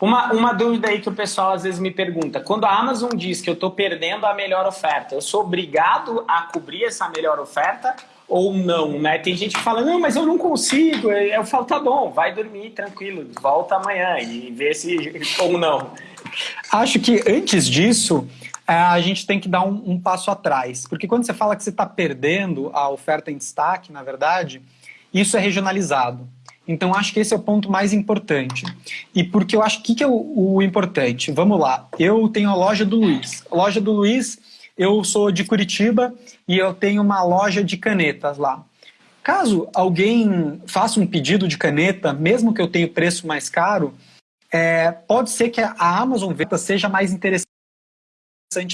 Uma, uma dúvida aí que o pessoal às vezes me pergunta, quando a Amazon diz que eu estou perdendo a melhor oferta, eu sou obrigado a cobrir essa melhor oferta ou não, né? Tem gente que fala, não, mas eu não consigo. Eu falo, tá bom, vai dormir tranquilo, volta amanhã e vê se ou não. Acho que antes disso, é, a gente tem que dar um, um passo atrás. Porque quando você fala que você está perdendo a oferta em destaque, na verdade, isso é regionalizado. Então, acho que esse é o ponto mais importante. E porque eu acho que, que é o, o importante? Vamos lá. Eu tenho a loja do Luiz. A loja do Luiz, eu sou de Curitiba e eu tenho uma loja de canetas lá. Caso alguém faça um pedido de caneta, mesmo que eu tenha preço mais caro, é, pode ser que a Amazon Venda seja mais interessante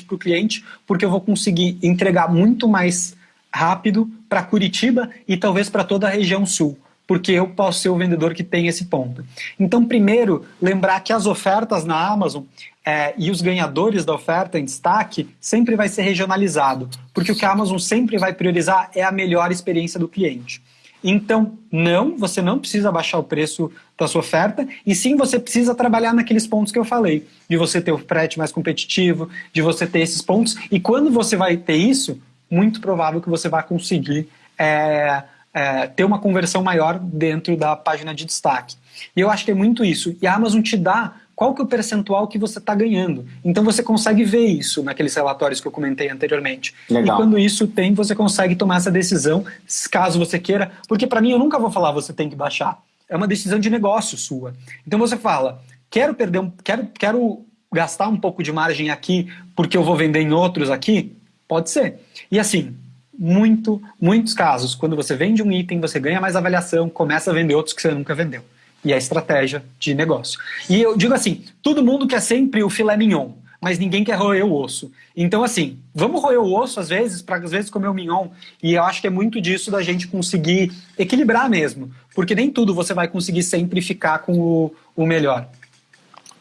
para o cliente, porque eu vou conseguir entregar muito mais rápido para Curitiba e talvez para toda a região sul porque eu posso ser o vendedor que tem esse ponto. Então, primeiro, lembrar que as ofertas na Amazon é, e os ganhadores da oferta em destaque sempre vai ser regionalizado, porque o que a Amazon sempre vai priorizar é a melhor experiência do cliente. Então, não, você não precisa baixar o preço da sua oferta, e sim você precisa trabalhar naqueles pontos que eu falei, de você ter o frete mais competitivo, de você ter esses pontos, e quando você vai ter isso, muito provável que você vai conseguir é, é, ter uma conversão maior dentro da página de destaque. E eu acho que é muito isso. E a Amazon te dá qual que é o percentual que você está ganhando. Então você consegue ver isso naqueles relatórios que eu comentei anteriormente. Legal. E quando isso tem, você consegue tomar essa decisão, caso você queira. Porque para mim, eu nunca vou falar você tem que baixar. É uma decisão de negócio sua. Então você fala, quero perder um, quero, quero gastar um pouco de margem aqui porque eu vou vender em outros aqui? Pode ser. E assim, muito, muitos casos, quando você vende um item, você ganha mais avaliação, começa a vender outros que você nunca vendeu. E é a estratégia de negócio. E eu digo assim, todo mundo quer sempre o filé mignon, mas ninguém quer roer o osso. Então assim, vamos roer o osso às vezes, para às vezes comer o mignon, e eu acho que é muito disso da gente conseguir equilibrar mesmo, porque nem tudo você vai conseguir sempre ficar com o, o melhor.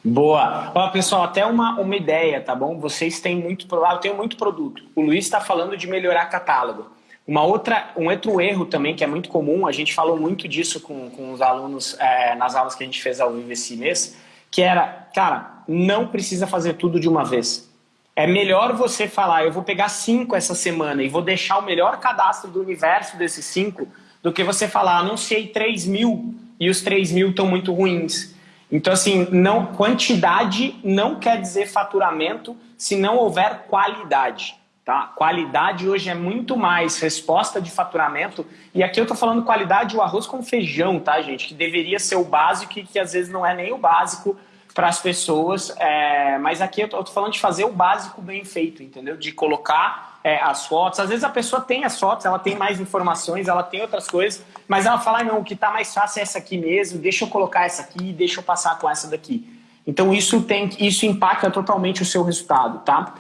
Boa. Ó, pessoal, até uma, uma ideia, tá bom? Vocês têm muito, eu tenho muito produto. O Luiz está falando de melhorar catálogo. Uma outra, um outro erro também que é muito comum, a gente falou muito disso com, com os alunos é, nas aulas que a gente fez ao vivo esse mês, que era, cara, não precisa fazer tudo de uma vez. É melhor você falar, eu vou pegar cinco essa semana e vou deixar o melhor cadastro do universo desses cinco, do que você falar, anunciei 3 mil e os 3 mil estão muito ruins. Então, assim, não, quantidade não quer dizer faturamento se não houver qualidade. Tá? Qualidade hoje é muito mais resposta de faturamento. E aqui eu estou falando qualidade o arroz com feijão, tá, gente? Que deveria ser o básico e que às vezes não é nem o básico para as pessoas. É... Mas aqui eu estou falando de fazer o básico bem feito, entendeu? De colocar é, as fotos. Às vezes a pessoa tem as fotos, ela tem mais informações, ela tem outras coisas, mas ela fala, ah, não, o que está mais fácil é essa aqui mesmo, deixa eu colocar essa aqui, deixa eu passar com essa daqui. Então isso, tem, isso impacta totalmente o seu resultado, tá?